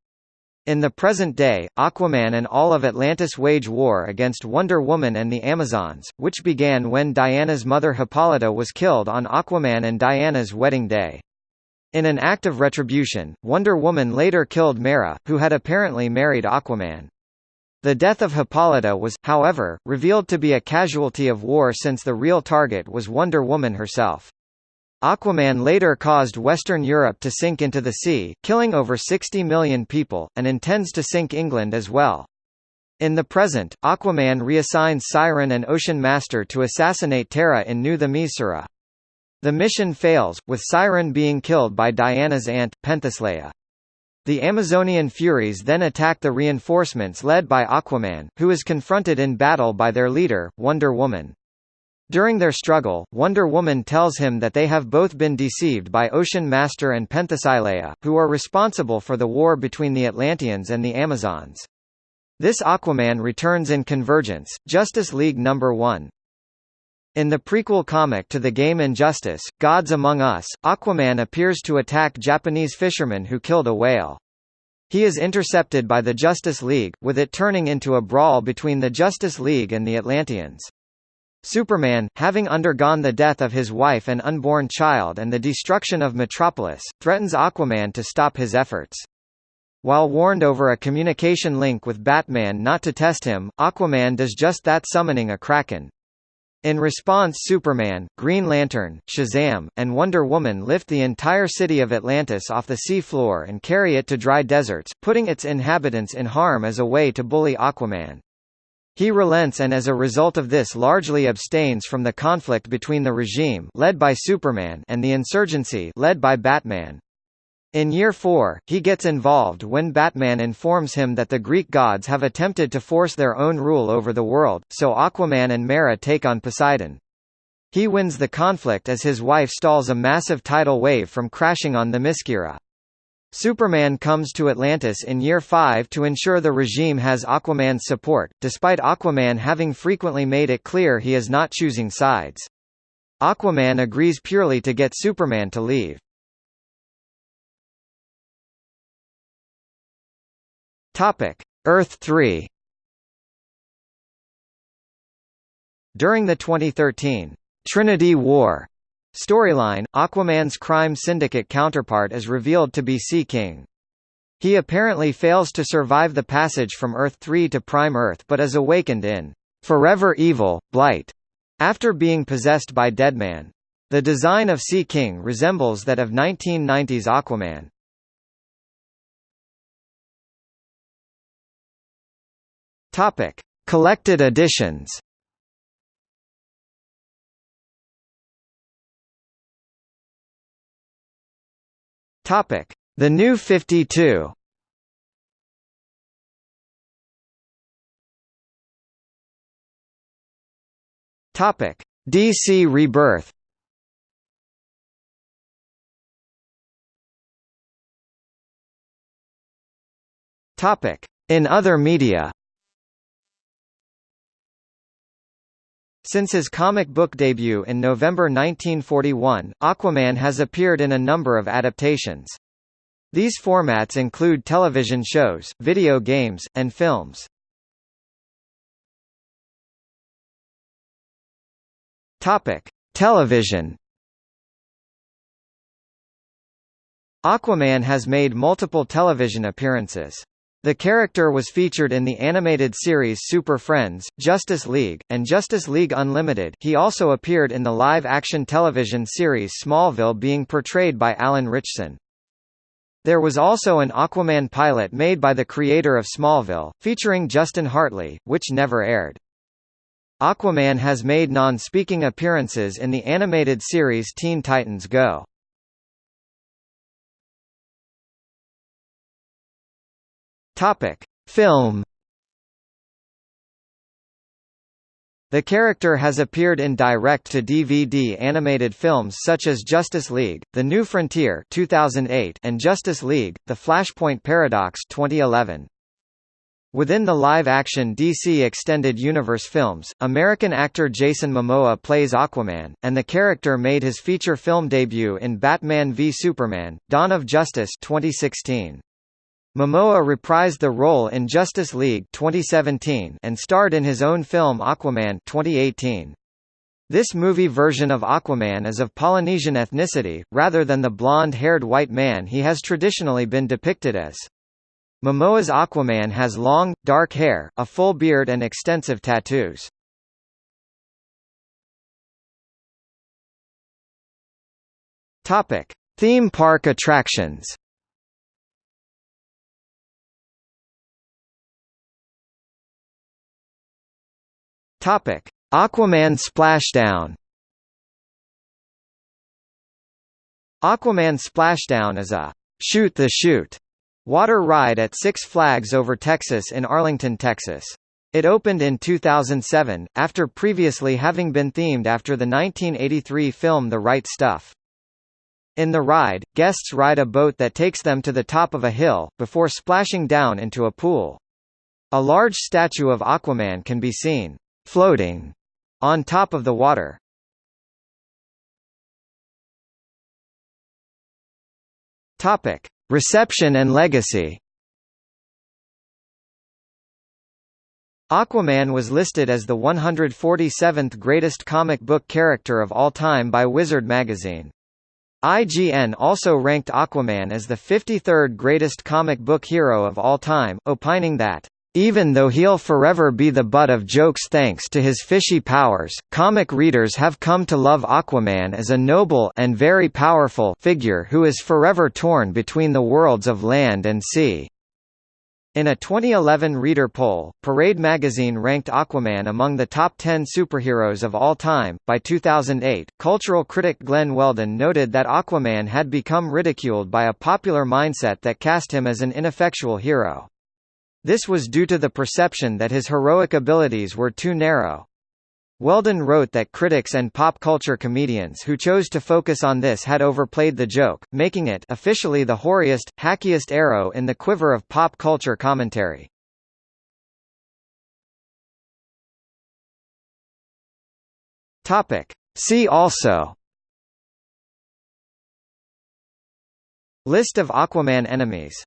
In the present day, Aquaman and all of Atlantis wage war against Wonder Woman and the Amazons, which began when Diana's mother Hippolyta was killed on Aquaman and Diana's wedding day. In an act of retribution, Wonder Woman later killed Mera, who had apparently married Aquaman. The death of Hippolyta was, however, revealed to be a casualty of war since the real target was Wonder Woman herself. Aquaman later caused Western Europe to sink into the sea, killing over 60 million people, and intends to sink England as well. In the present, Aquaman reassigns Siren and Ocean Master to assassinate Terra in New Themyscira. The mission fails, with Siren being killed by Diana's aunt, Penthesilea. The Amazonian Furies then attack the reinforcements led by Aquaman, who is confronted in battle by their leader, Wonder Woman. During their struggle, Wonder Woman tells him that they have both been deceived by Ocean Master and Penthesilea, who are responsible for the war between the Atlanteans and the Amazons. This Aquaman returns in Convergence, Justice League No. 1. In the prequel comic to the game Injustice, Gods Among Us, Aquaman appears to attack Japanese fishermen who killed a whale. He is intercepted by the Justice League, with it turning into a brawl between the Justice League and the Atlanteans. Superman, having undergone the death of his wife and unborn child and the destruction of Metropolis, threatens Aquaman to stop his efforts. While warned over a communication link with Batman not to test him, Aquaman does just that summoning a Kraken. In response Superman, Green Lantern, Shazam, and Wonder Woman lift the entire city of Atlantis off the sea floor and carry it to dry deserts, putting its inhabitants in harm as a way to bully Aquaman. He relents and as a result of this largely abstains from the conflict between the regime led by Superman and the insurgency led by Batman. In Year 4, he gets involved when Batman informs him that the Greek gods have attempted to force their own rule over the world, so Aquaman and Mera take on Poseidon. He wins the conflict as his wife stalls a massive tidal wave from crashing on the Themyscira. Superman comes to Atlantis in Year 5 to ensure the regime has Aquaman's support, despite Aquaman having frequently made it clear he is not choosing sides. Aquaman agrees purely to get Superman to leave. Topic: Earth 3. During the 2013 Trinity War storyline, Aquaman's crime syndicate counterpart is revealed to be Sea King. He apparently fails to survive the passage from Earth 3 to Prime Earth but is awakened in Forever Evil, Blight, after being possessed by Deadman. The design of Sea King resembles that of 1990s Aquaman. Topic: Collected editions. Topic: The New 52. Topic: DC Rebirth. Topic: In other media. Since his comic book debut in November 1941, Aquaman has appeared in a number of adaptations. These formats include television shows, video games, and films. Topic: Television Aquaman has made multiple television appearances. The character was featured in the animated series Super Friends, Justice League, and Justice League Unlimited he also appeared in the live-action television series Smallville being portrayed by Alan Ritchson. There was also an Aquaman pilot made by the creator of Smallville, featuring Justin Hartley, which never aired. Aquaman has made non-speaking appearances in the animated series Teen Titans Go! Topic: Film The character has appeared in direct-to-DVD animated films such as Justice League: The New Frontier (2008) and Justice League: The Flashpoint Paradox (2011). Within the live-action DC Extended Universe films, American actor Jason Momoa plays Aquaman, and the character made his feature film debut in Batman v Superman: Dawn of Justice 2016. Momoa reprised the role in Justice League 2017 and starred in his own film Aquaman 2018. This movie version of Aquaman is of Polynesian ethnicity, rather than the blonde-haired white man he has traditionally been depicted as. Momoa's Aquaman has long, dark hair, a full beard and extensive tattoos. Topic: Theme park attractions. Topic: Aquaman Splashdown. Aquaman Splashdown is a shoot the chute water ride at Six Flags Over Texas in Arlington, Texas. It opened in 2007, after previously having been themed after the 1983 film The Right Stuff. In the ride, guests ride a boat that takes them to the top of a hill, before splashing down into a pool. A large statue of Aquaman can be seen floating on top of the water. Topic: Reception and legacy. Aquaman was listed as the 147th greatest comic book character of all time by Wizard magazine. IGN also ranked Aquaman as the 53rd greatest comic book hero of all time, opining that, "...even though he'll forever be the butt of jokes thanks to his fishy powers, comic readers have come to love Aquaman as a noble and very powerful figure who is forever torn between the worlds of land and sea." In a 2011 reader poll, Parade magazine ranked Aquaman among the top 10 superheroes of all time. By 2008, cultural critic Glenn Weldon noted that Aquaman had become ridiculed by a popular mindset that cast him as an ineffectual hero. This was due to the perception that his heroic abilities were too narrow. Weldon wrote that critics and pop culture comedians who chose to focus on this had overplayed the joke, making it officially the hoariest, hackiest arrow in the quiver of pop culture commentary. Topic. See also List of Aquaman enemies